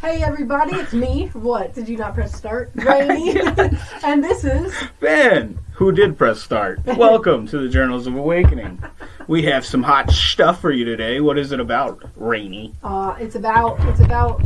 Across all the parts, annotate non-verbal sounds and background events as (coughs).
Hey everybody, it's me. What? Did you not press start? (laughs) Rainy. (laughs) and this is Ben, who did press start. Welcome to the Journals of Awakening. We have some hot stuff for you today. What is it about, Rainy? uh it's about it's about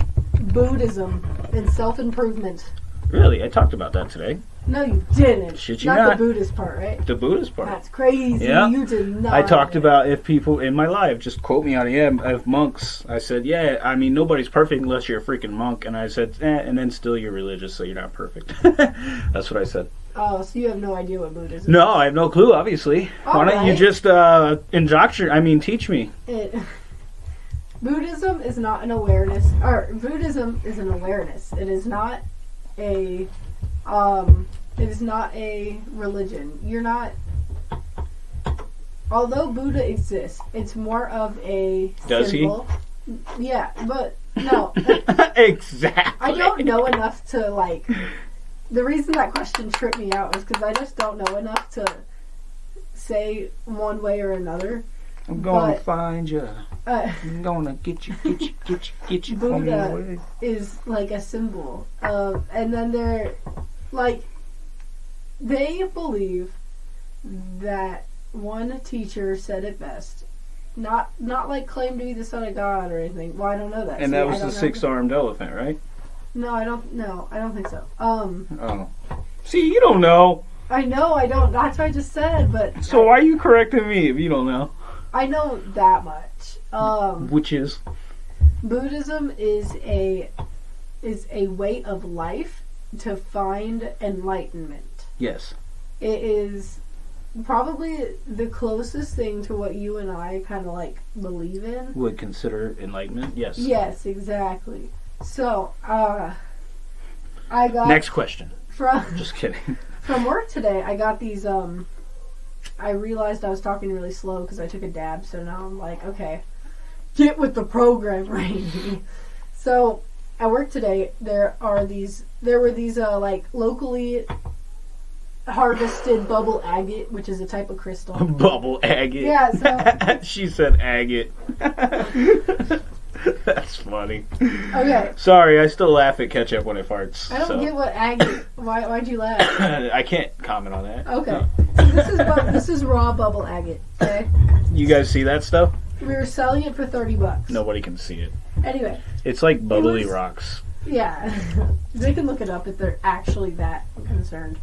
Buddhism and self improvement. Really, I talked about that today. No you didn't. Shit you not, not. the Buddhist part, right? The Buddhist part. That's crazy. Yeah. You did not. I talked about if people in my life just quote me on it. Yeah, if monks. I said, yeah. I mean, nobody's perfect unless you're a freaking monk. And I said, eh, and then still you're religious, so you're not perfect. (laughs) That's what I said. Oh, so you have no idea what Buddhism is? No, I have no clue. Obviously, why don't you just uh, indoctrinate? I mean, teach me. it (laughs) Buddhism is not an awareness or Buddhism is an awareness. It is not a um it is not a religion. You're not although Buddha exists, it's more of a Does he? Yeah, but no. (laughs) exactly. I don't know enough to like the reason that question tripped me out is because I just don't know enough to say one way or another. I'm gonna but- find you. Uh, I'm gonna get you, get you, get you, get you Buddha. is like a symbol of and then they're like they believe that one teacher said it best not not like claim to be the son of god or anything well i don't know that And See, that was the six-armed elephant, right? no i don't no i don't think so um Oh. See, you don't know. i know i don't that's what i just said but So why are you correcting me if you don't know? i know that much um Which is Buddhism is a is a way of life to find enlightenment. yes. It is probably the closest thing to what you and I kind of like believe in. Would consider enlightenment. Yes. Yes, exactly. So, uh I got Next question. from (laughs) Just kidding. (laughs) from work today. I got these um I realized I was talking really slow because I took a dab, so now I'm like, okay, get with the program, (laughs) Rainy. so at work today, there are these. There were these uh, like locally harvested bubble agate, which is a type of crystal. (laughs) Bubble agate. Yeah, so- (laughs) she said agate. (laughs) That's funny. Okay, Sorry, I still laugh at ketchup when it farts. I don't so. get what agate. Why? Why'd you laugh? (coughs) I can't comment on that. Okay, so this is bu- this is raw bubble agate. Okay, You guys see that stuff? we were selling it for thirty bucks. Nobody can see it. Anyway, It's like bubbly was- rocks. Yeah, (laughs) they can look it up if they're actually that concerned.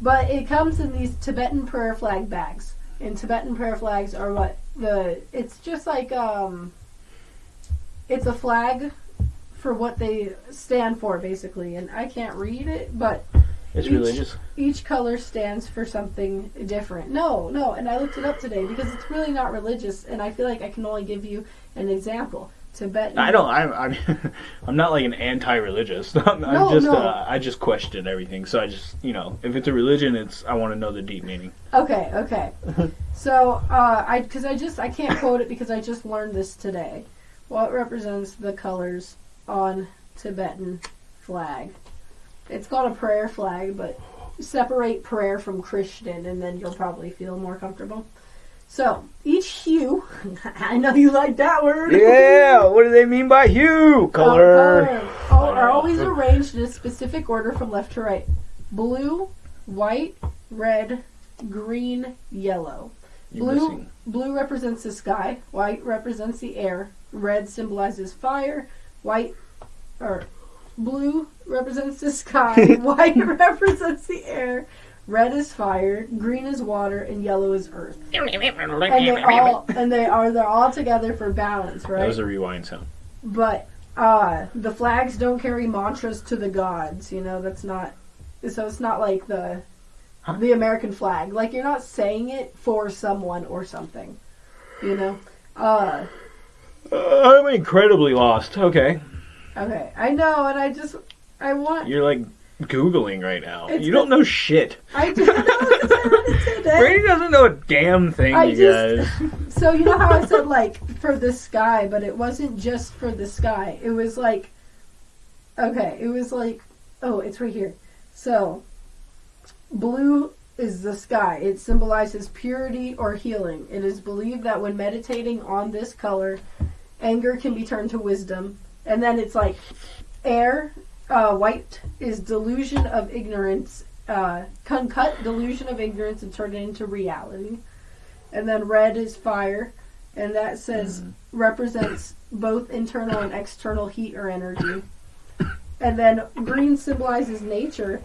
But it comes in these Tibetan prayer flag bags, and Tibetan prayer flags are what the. It's just like um. It's a flag for what they stand for, basically, and I can't read it, but It's Each- religious. each color stands for something different. No, no, and I looked it up today because it's really not religious, and I feel like I can only give you an example. Tibetan. I don't. I'm. I'm. (laughs) I'm not like an anti-religious. (laughs) I'm, I'm No, just. no. Uh, I just question everything. So I just, you know, if it's a religion, it's. I want to know the deep meaning. Okay, okay. (laughs) so, uh, I because I just I can't quote it because I just learned this today. What represents the colors on Tibetan flag? It's called a prayer flag, but separate prayer from Christian, and then you'll probably feel more comfortable. So each hue, (laughs) I know you like that word. Yeah. What do they mean by hue? Color. Uh, all- are always arranged in a specific order from left to right. Blue, white, red, green, yellow. You're Blue, missing. blue represents the sky. White represents the air. Red symbolizes fire. White, or blue represents the sky. (laughs) White (laughs) represents the air. Red is fire. Green is water, and yellow is earth. (laughs) And they all and they are they're all together for balance, right? That right? was a rewind sound. But uh the flags don't carry mantras to the gods, you know, that's not so it's not like the Huh? the American flag. Like you're not saying it for someone or something. You know? Uh Uh, I'm incredibly lost. Okay. okay. I know and I just I want You're like googling right now. It's you don't know shit. I do know because I read it today. Brady doesn't know a damn thing, I you just- guys. (laughs) So you know how I said like for the sky, but it wasn't just for the sky. It was like okay, it was like oh, it's right here. So blue is the sky. It symbolizes purity or healing. It is believed that when meditating on this color, anger can be turned to wisdom. And then it's like air, uh, white is delusion of ignorance, uh, can cut delusion of ignorance and turn it into reality. And then red is fire, and that says represents both internal and external heat or energy. And then green symbolizes nature.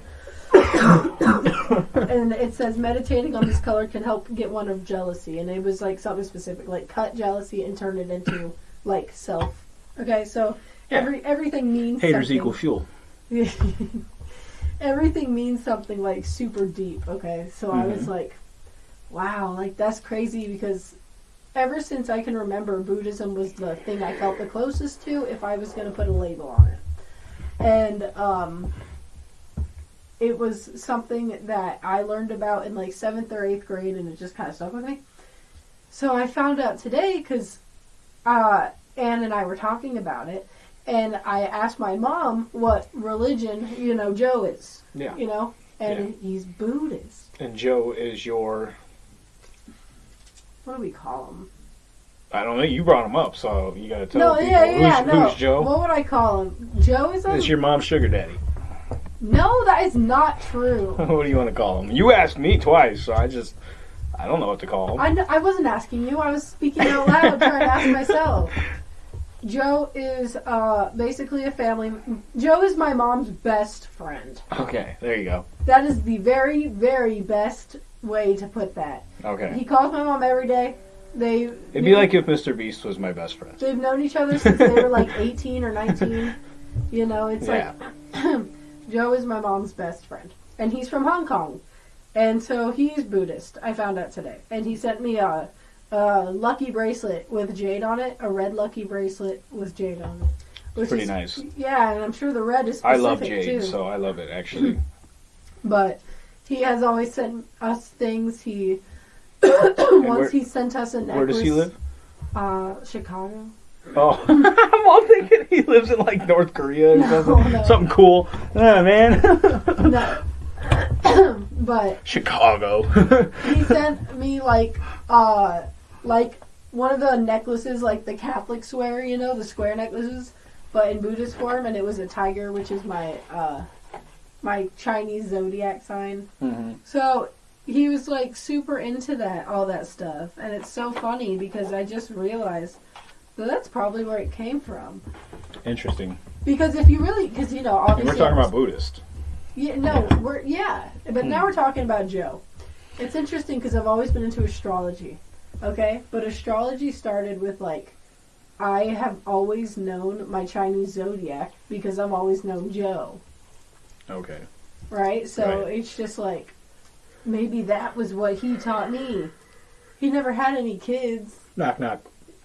(coughs) and it says meditating on this color can help get one of jealousy. And it was like something specific, like cut jealousy and turn it into like self. Okay, so Yeah. every everything means Haters something. equal fuel. (laughs) everything means something like super deep. Okay, so I was Mhm. like, wow, like that's crazy because ever since I can remember, Buddhism was the thing I felt the closest to if I was going to put a label on it. And um, it was something that I learned about in like seventh or eighth grade, and it just kind of stuck with me. So I found out today because uh, Anne and I were talking about it, and I asked my mom what religion, you know, Joe is, Yeah. you know, and he's Buddhist. And Joe is your. What do we call him? I don't know. You brought him up, so you gotta tell no, people. yeah, yeah, who's, no. who's Joe? What would I call him? Joe is a It's your mom's sugar daddy. no. That is not true. (laughs) what do you want to call him? You asked me twice, so I just. I don't know what to call him. I, I wasn't asking you. I was speaking out loud, trying to ask myself. (laughs) Joe is uh, basically a family. Joe is my mom's best friend. Okay, there you go. That is the very, very best way to put that. Okay. He calls my mom every day. They It'd be like if Mr. Beast was my best friend. they've known each other since they were like 18 or 19. You know, it's Yeah. like (clears throat) Joe is my mom's best friend, and he's from Hong Kong, and so he's Buddhist. I found out today, and he sent me a, a lucky bracelet with jade on it, a red lucky bracelet with jade on it. Which Pretty is- nice. Yeah, and I'm sure the red is I love Jade, too. so I love it actually. (laughs) But he has always sent us things. He (coughs) once where- he sent us a necklace. Where does he live? Uh, Chicago. Oh, (laughs) I'm all thinking he lives in like North Korea or (laughs) No, something. no. Something cool. Ah, man. No. (coughs) but Chicago. he sent me like uh like one of the necklaces like the Catholics wear, you know, the square necklaces, but in Buddhist form and it was a tiger, which is my uh my Chinese zodiac sign. Mhm. So he was like super into that all that stuff and it's so funny because I just realized that that's probably where it came from. Interesting. Because if you really, because you know, And we're talking about Buddhist. Yeah, no, we're yeah, but now we're talking about Joe. It's interesting because I've always been into astrology, okay? But astrology started with like, I have always known my Chinese zodiac because I've always known Joe, Okay. right? So Right. it's just like, maybe that was what he taught me. He never had any kids. Knock knock.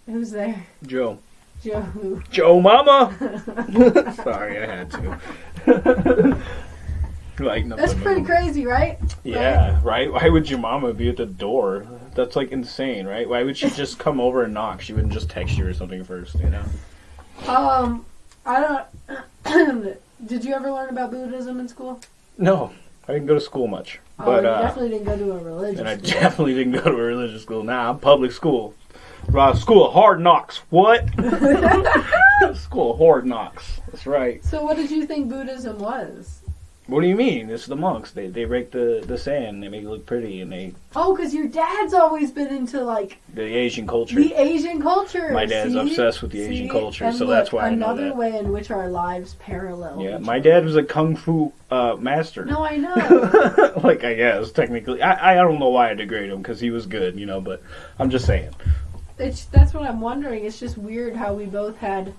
Who's there? Joe. Joe. who? Joe Mama. (laughs) Sorry, I had to. (laughs) like. That's pretty crazy, right? Yeah, right. Why would your mama be at the door? That's like insane, right? Why would she (laughs) just come over and knock? She wouldn't just text you or something first, you know? Um, I don't. (clears throat) Did you ever learn about Buddhism in school? No, I didn't go to school much, Oh, but you uh, definitely didn't go to a religious and I school. definitely didn't go to a religious school. Nah, I'm public school. School of hard knocks. What? (laughs) (laughs) school of hard knocks. That's right. so, what did you think Buddhism was? What do you mean? It's the monks. They they rake the the sand. They make it look pretty, and they Oh, because your dad's always been into like the Asian culture. the Asian culture. My dad's see? obsessed with the Asian culture, And so look, that's why I know another that. way in which our lives parallel. yeah, my dad was a kung fu uh, master. No, I know. (laughs) like I guess technically, I I don't know why I degrade him because he was good, you know. But I'm just saying. it's that's what I'm wondering. It's just weird how we both had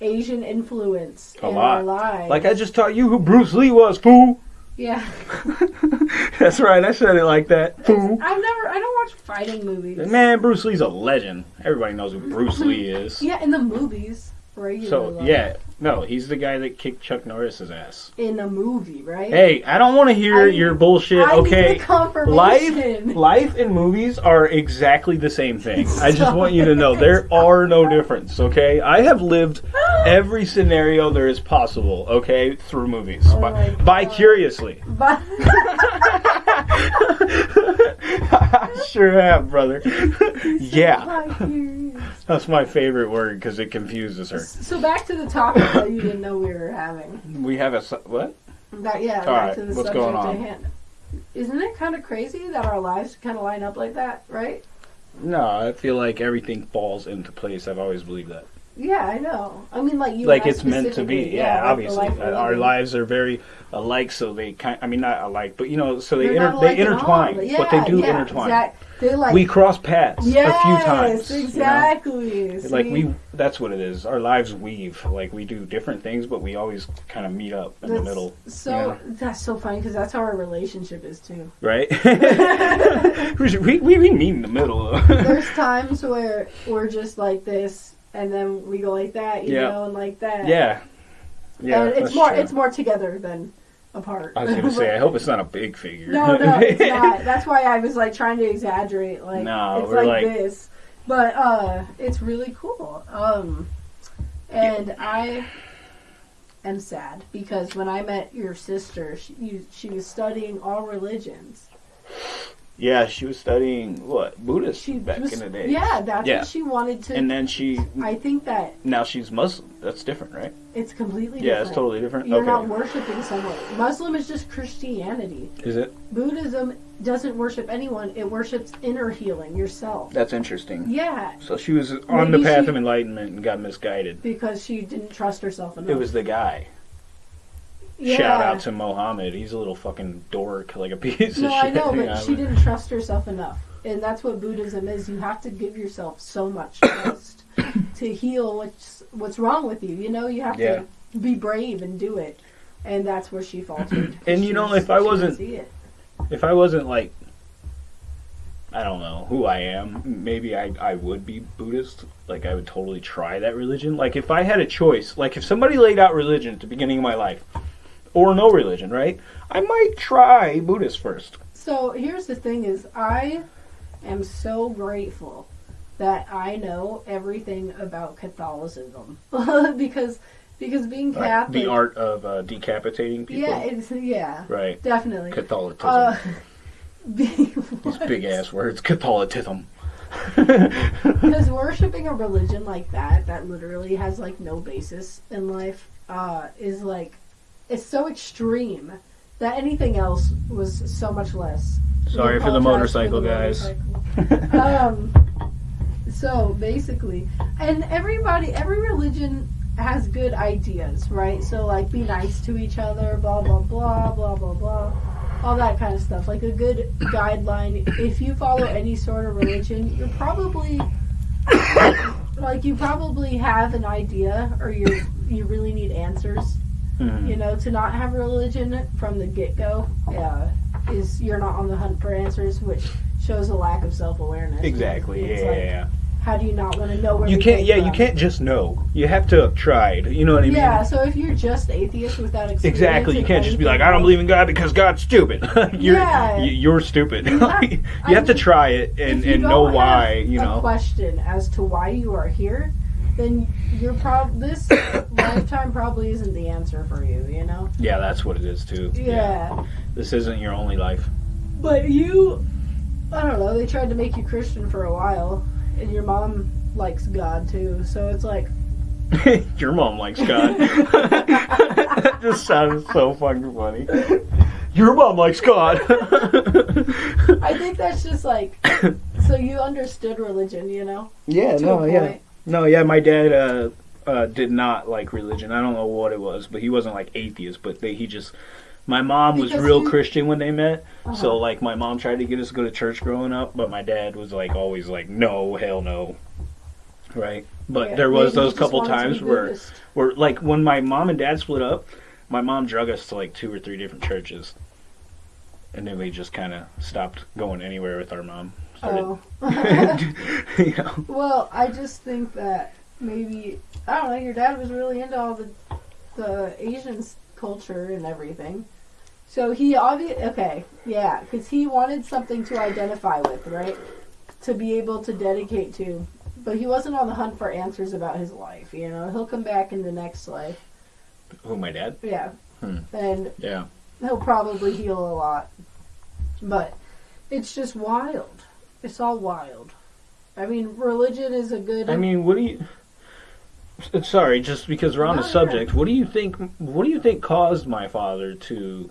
Asian influence A in lot. our lives. Like I just taught you who Bruce Lee was, fool. yeah. (laughs) That's right. I said it like that, Fool. I've never. I don't watch fighting movies. Man, Bruce Lee's a legend. Everybody knows who Bruce Lee is. Yeah, in the movies, regularly. So yeah, no, he's the guy that kicked Chuck Norris's ass. in a movie, right? Hey, I don't want to hear I- your bullshit. I okay, need the confirmation. life, life and movies are exactly the same thing. (laughs) I just want you to know there are no difference. Okay, I have lived (gasps) every scenario there is possible. Okay, through movies, Oh Bi- my God. vicariously. (laughs) (laughs) I sure have, brother. yeah. That's my favorite word because it confuses her. So back to the topic that you didn't know we were having. We have a what? Yeah, All back right, to the what's subject going at on? hand. Isn't it kind of crazy that our lives kind of line up like that, right? No, I feel like everything falls into place. I've always believed that. Yeah, I know. I mean, like you. like it's meant to be. specifically, Yeah, obviously, life Uh, our lives are very alike. So they kind. I mean, not alike, but you know, so they inter- they alike at all. intertwine. Yeah, but they do yeah, intertwine. exact- They like We cross paths yes, a few times. you know? exactly. Like we, that's what it is. Our lives weave. Like we do different things, but we always kind of meet up in the middle, So that's so funny because that's how our relationship is too. right? (laughs) (laughs) we, we we meet in the middle. (laughs) There's times where we're just like this, and then we go like that, you Yeah. know, and like that. yeah, yeah. and it's more true. it's more together than apart. I was gonna say, I (laughs) hope it's not a big figure. no, no, it's (laughs) not. That's why I was like trying to exaggerate. Like No, it's we're like, like- this, but uh, it's really cool. Um, and I am sad because when I met your sister, she you, she was studying all religions. Yeah, she was studying what Buddhist She back was, in the day. Yeah, that's Yeah. what she wanted to. and then she I think that now she's Muslim. That's different, right? it's completely different. Yeah, different. it's totally different. You're okay, not worshiping someone. Muslim is just Christianity. is it? Buddhism doesn't worship anyone. It worships inner healing, yourself. That's interesting. Yeah, So she was on Maybe the path she- of enlightenment and got misguided. because she didn't trust herself enough. It was the guy. Yeah. Shout out to Mohammed. He's a little fucking dork, like a piece No, of I shit. know, you but she didn't trust herself enough, and that's what Buddhism is. You have to give yourself so much (coughs) trust to heal what's what's wrong with you. You know, you have Yeah. to be brave and do it, and that's where she faltered. (clears throat) And you know, was- if I wasn't- see it. If I wasn't like, I don't know who I am, maybe I, I would be Buddhist. Like, I would totally try that religion. Like, if I had a choice, like, if somebody laid out religion at the beginning of my life, or no religion, right? I might try Buddhist first. So here's the thing: is I am so grateful that I know everything about Catholicism (laughs) because because being Catholic, the art of uh, decapitating people. yeah, it's yeah, right. definitely. Catholicism. Uh, (laughs) These big ass words. Catholicism. Because (laughs) worshiping a religion like that, that literally has like no basis in life, uh, is like, it's so extreme that anything else was so much less. Sorry for the motorcycle, the guys. motorcycle. (laughs) um, so basically, and everybody, every religion has good ideas, right? So like, be nice to each other, blah blah blah blah blah blah, all that kind of stuff. Like a good guideline. If you follow any sort of religion, you're probably (coughs) like you probably have an idea, or you you really need answers. Mhm. You know, to not have religion from the get go, uh, is you're not on the hunt for answers, which shows a lack of self awareness. Exactly. Yeah, It's yeah, like. How do you not want to know where You can't. Yeah, you can't just know. You have to have tried. You know what I mean? Yeah, so if you're just atheist without experience, Exactly. You can't just be like, I don't believe in God because God's stupid. (laughs) you're, Yeah. you're stupid. You, have- (laughs) have to try it and, and know why. You know. question as to why you are here, then you're prob this (coughs) lifetime probably isn't the answer for you. You know? Yeah, that's what it is too. Yeah. This isn't your only life. But you, I don't know. They tried to make you Christian for a while, and your mom likes God too. So it's like, (laughs) your mom likes God. (laughs) that just sounds so fucking funny. Your mom likes God. I think that's just like, (coughs) so you understood religion, you know? yeah, to no, a yeah. No, yeah, my dad uh, uh, did not like religion. I don't know what it was, but he wasn't like atheist. But they, he just, my mom was Because real he- Christian when they met. Uh-huh. So like, my mom tried to get us to go to church growing up, but my dad was like always like, no, hell no, right? But Yeah, there was those couple times where, Buddhist. where like when my mom and dad split up, my mom drug us to like two or three different churches, and then we just kind of stopped going anywhere with our mom. Started, Oh. (laughs) (laughs) you know. Well, I just think that maybe I don't know. Your dad was really into all the the Asian culture and everything, so he obviously okay, yeah, because he wanted something to identify with, right? To be able to dedicate to, but he wasn't on the hunt for answers about his life. You know, he'll come back in the next life, Who, my dad? yeah, Hmm. and Yeah. he'll probably heal a lot, but it's just wild. It's all wild. I mean, religion is a good. I mean, what do you? Sorry, just because we're on No, the subject, what do you think? What do you think caused my father to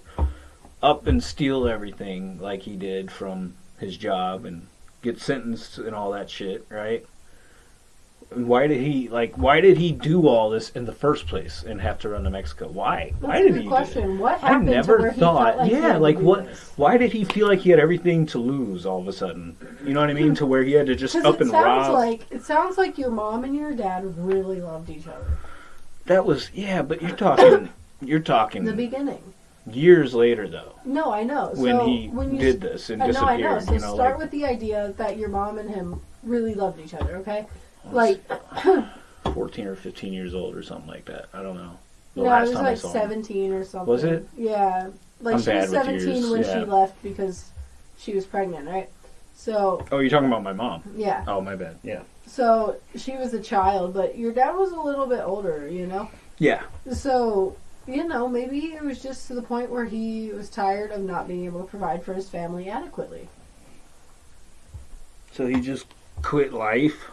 up and steal everything like he did from his job and get sentenced and all that shit, right? Why did he like? Why did he do all this in the first place and have to run to Mexico? Why? That's why did he? question. What I never thought- like yeah, like what-? Why did he feel like he had everything to lose all of a sudden? You know what I mean? To where he had to just up it and sounds rob. like it sounds like your mom and your dad really loved each other. that was yeah, but you're talking. (coughs) You're talking The beginning. years later though, No, I know. when so he when you did this and uh, I know, I know. So you know, start like, with the idea that your mom and him really loved each other. Okay, like (clears throat) fourteen or fifteen years old or something like that. I don't know. The no, it was like I him. seventeen or something. Was it? Yeah, like I'm she was seventeen when yeah. she left because she was pregnant, right? So Oh, you're talking about my mom. yeah, Oh, my bad. Yeah. so she was a child, but your dad was a little bit older, you know. Yeah. So, you know, maybe it was just to the point where he was tired of not being able to provide for his family adequately. So he just quit life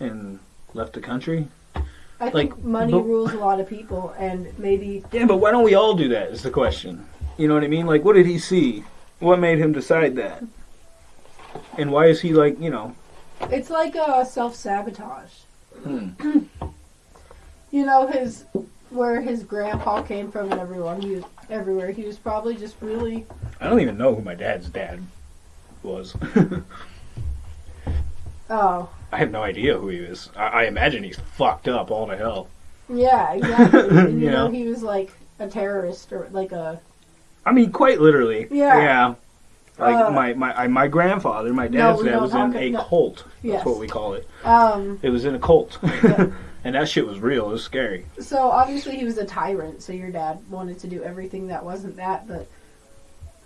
and left the country. I Like, think money but- rules a lot of people, and maybe Yeah, but why don't we all do that? Is the question. You know what I mean? Like, what did he see? What made him decide that? And why is he like, you know? it's like a self sabotage. Hmm. (clears throat) You know, his where his grandpa came from and everyone he was everywhere. He was probably just really I don't even know who my dad's dad was. (laughs) oh I have no idea who he is. I, I imagine he's fucked up all to hell. yeah exactly. and (laughs) you You know he was like a terrorist or like a I mean, quite literally. Yeah. Yeah. Like Uh, my my I, my grandfather, my dad's we dad don't was in talk- a no. cult. That's Yes. what we call it. um. It was in a cult, Yeah. (laughs) and that shit was real. It was scary. So obviously he was a tyrant. So your dad wanted to do everything that wasn't that. But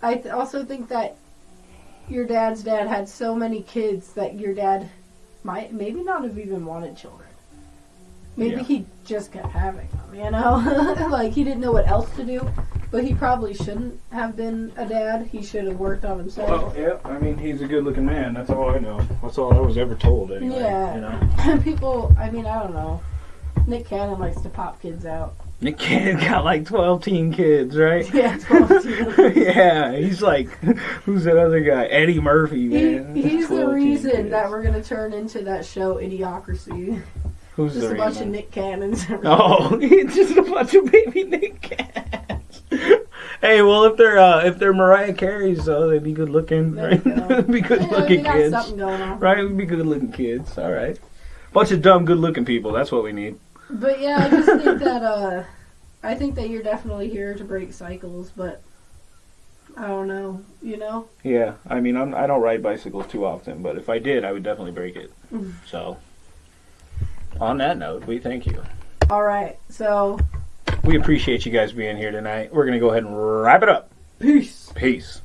I th- also think that your dad's dad had so many kids that your dad might maybe not have even wanted children. Maybe Yeah. he just kept having them. You know, (laughs) like he didn't know what else to do. But he probably shouldn't have been a dad. He should have worked on himself. Well, yeah. I mean, he's a good-looking man. That's all I know. That's all I was ever told. Anyway. Yeah. You know. (laughs) People, I mean, I don't know. Nick Cannon likes to pop kids out. Nick Cannon got like twelve teen kids, right? Yeah, 12 teen. (laughs) yeah, he's like, (laughs) who's that other guy? Eddie Murphy, He, man. he's the reason that we're gonna turn into that show Idiocracy. Who's Just the a bunch of? Nick Cannons. (laughs) Oh, it's just a bunch of baby Nick Cannons. hey, well, if they're uh, if they're Mariah Carey's, though, they'd be good looking, There right? go. They'd be good Yeah, looking kids, going right? We'd be good looking kids. All right, bunch of dumb, good looking people. That's what we need. But yeah, I just think that uh, I think that you're definitely here to break cycles. But I don't know, you know. Yeah, I mean, I'm, I don't ride bicycles too often, but if I did, I would definitely break it. Mhm. So, on that note, we thank you. All right, so We appreciate you guys being here tonight. We're gonna go ahead and wrap it up. peace. Peace.